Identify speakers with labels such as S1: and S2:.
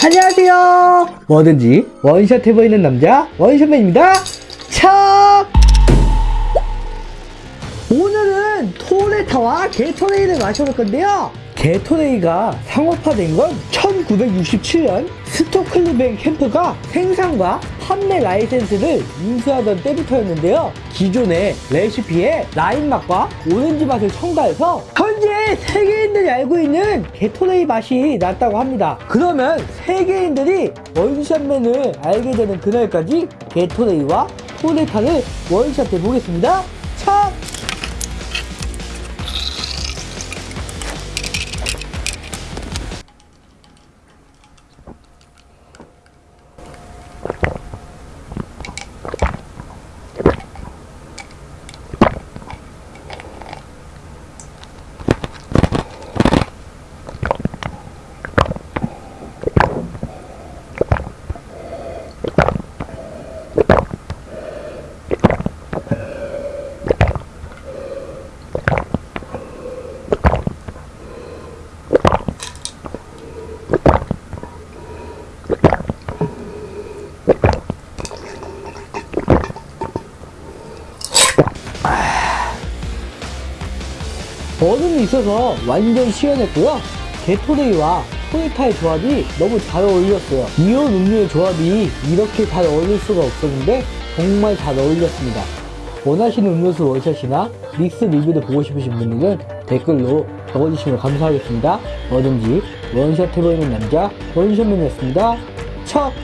S1: 안녕하세요. 뭐든지 one shot 해보이는 남자 원샷맨입니다. 차! 오늘은 토레타와 게토레이를 마셔볼 건데요. 게토레이가 상업화된 건 1967년 스토클리 밴 캠프가 생산과 판매 라이센스를 인수하던 때부터였는데요. 기존의 레시피에 라임 맛과 오렌지 맛을 첨가해서 현재 세계인들이 알고 있는 게토레이 맛이 났다고 합니다. 그러면 세계인들이 원샷맨을 알게 되는 그날까지 게토레이와 토레타를 원샷 해 보겠습니다. 차! 얼음이 있어서 완전 시원했고요. 게토레이와 토요타의 조합이 너무 잘 어울렸어요. 이온 음료의 조합이 이렇게 잘 어울릴 수가 없었는데 정말 잘 어울렸습니다. 원하시는 음료수 원샷이나 믹스 리뷰를 보고 싶으신 분들은 댓글로 적어주시면 감사하겠습니다. 뭐든지 원샷 해보이는 남자 원샷맨이었습니다. 첫